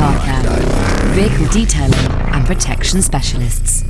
Car Care, vehicle detailing and protection specialists.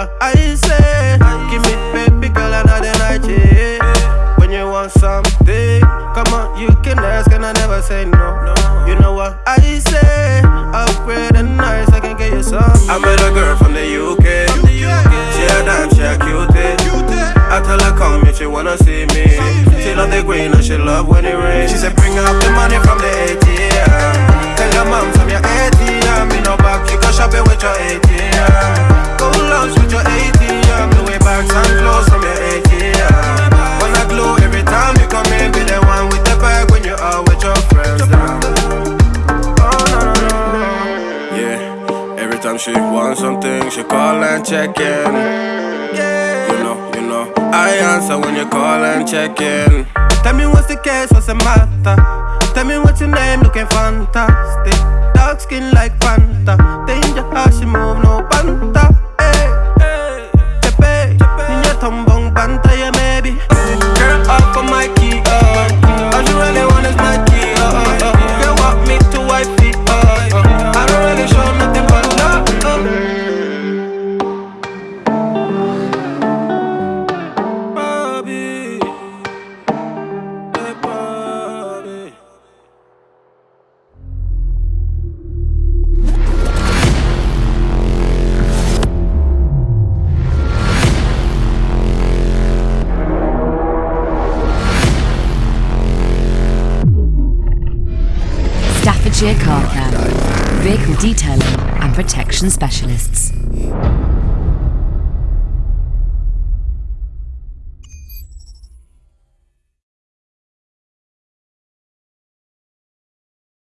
What I say. Give me, baby girl, another night, yeah. When you want something, come on, you can ask, and I never say no. You know what I say. Upgrade and nice, I can get you some. I met a girl from the UK. She a dime, she a cutie. I tell her come if she wanna see me. She love the green and she love when it rains. She said bring up the money from the ATM. Tell your mom from your ATM. Me no back, you go shopping with your ATM. Go with your ATM. The way bags and clothes from your ATM. Wanna glow every time you come in. Be the one with the bag when you out with your friends. Now. Oh no no no. Yeah, every time she wants something, she call and check in. You know, you know, I answer when you call and check in. Tell me what's the case, what's the matter? Tell me what's your name, looking fantastic. Dark skin like Fanta. Danger Goodyear Car Care, vehicle detailing and protection specialists.